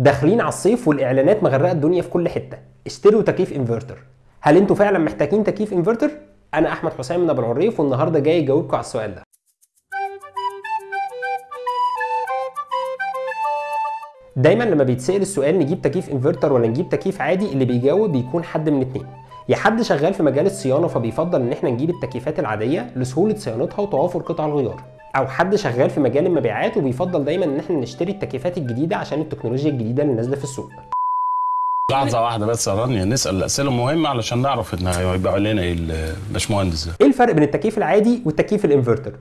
داخلين على الصيف والإعلانات مغرقة الدنيا في كل حتة. اشتروا تكييف إنفرتر. هل أنتوا فعلا محتاجين تكييف إنفرتر؟ أنا أحمد حسام من أبو العريف والنهاردة جاي اجاوبكم على السؤال ده. دايما لما بيتسأل السؤال نجيب تكييف إنفرتر ولا نجيب تكييف عادي اللي بيجاوب بيكون حد من اتنين. يا حد شغال في مجال الصيانة فبيفضل إن إحنا نجيب التكييفات العادية لسهولة صيانتها وتوافر قطع الغيار. أو حد شغال في مجال المبيعات وبيفضل دايما إن إحنا نشتري التكييفات الجديدة عشان التكنولوجيا الجديدة اللي نازلة في السوق لحظة واحدة بس يا رانيا نسأل الأسئلة مهمة علشان نعرف إن هيبقى علينا إيه الباشمهندس ده. إيه الفرق بين التكييف العادي والتكييف الإنفرتر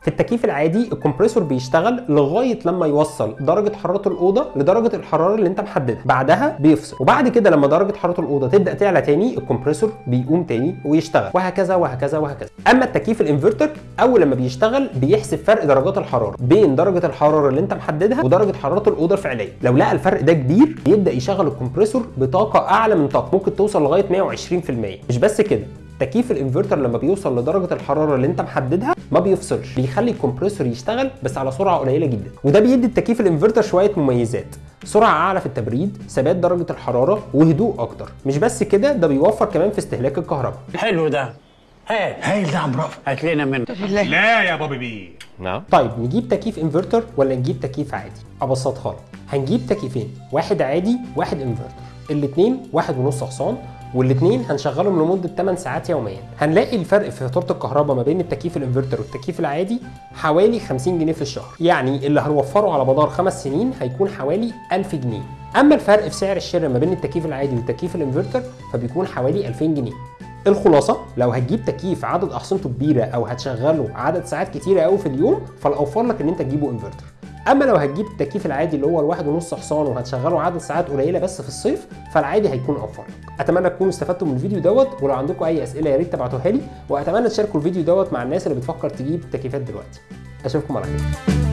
في التكييف العادي الكمبريسور بيشتغل لغاية لما يوصل درجة حرارة الأوضة لدرجة الحرارة اللي انت محددها. بعدها بيفصل. وبعد كده لما درجة حرارة الأوضة تبدأ تعلى تاني الكمبريسور بيقوم تاني ويشتغل. وهكذا وهكذا وهكذا. أما التكييف الإنفرتر أول لما بيشتغل بيحسب فرق درجات الحرارة بين درجة الحرارة اللي انت محددها ودرجة حرارة الأوضة الفعلية. لو لقى الفرق ده كبير يبدا يشغل الكمبريسور بطاقة أعلى من طاقة. ممكن توصل لغاية 120% مش بس كده تكييف الإنفرتر لما بيوصل لدرجة الحرارة اللي انت محددها ما بيفصلش بيخلي الكمبريسور يشتغل بس على سرعة قليلة جدا. وده بيدي التكييف الانفرتر شوية مميزات. سرعة أعلى في التبريد ثبات درجة الحرارة وهدوء أكتر. مش بس كده ده بيوفر كمان في استهلاك الكهرباء. حلو ده. هات هايل ده عم رافع هات لنا منه لا يا بابي بي طيب نجيب تكييف انفرتر ولا نجيب تكييف عادي؟ أبسطها لك. هنجيب تكييفين واحد عادي واحد انفرتر. الاثنين واحد ونص حصان. والاثنين هنشغلهم لمدة 8 ساعات يوميا. هنلاقي الفرق في فاتورة الكهرباء ما بين التكييف الإنفرتر والتكييف العادي حوالي 50 جنيه في الشهر. يعني اللي هنوفره على مدار خمس سنين هيكون حوالي 1000 جنيه. أما الفرق في سعر الشراء ما بين التكييف العادي والتكييف الإنفرتر فبيكون حوالي 2000 جنيه. الخلاصة لو هتجيب تكييف عدد أحصنته كبيرة أو هتشغله عدد ساعات كتيرة أوي في اليوم فالأوفر لك إن أنت تجيبه إنفرتر. أما لو هتجيب التكييف العادي اللي هو الواحد ونص حصان وهتشغله عدد ساعات قليلة بس في الصيف فالعادي هيكون أوفر. أتمنى تكونوا استفدتوا من الفيديو دوت ولو عندكم أي أسئلة يا ريت تبعتوها لي وأتمنى تشاركوا الفيديو دوت مع الناس اللي بتفكر تجيب تكييفات دلوقتي. أشوفكم على خير.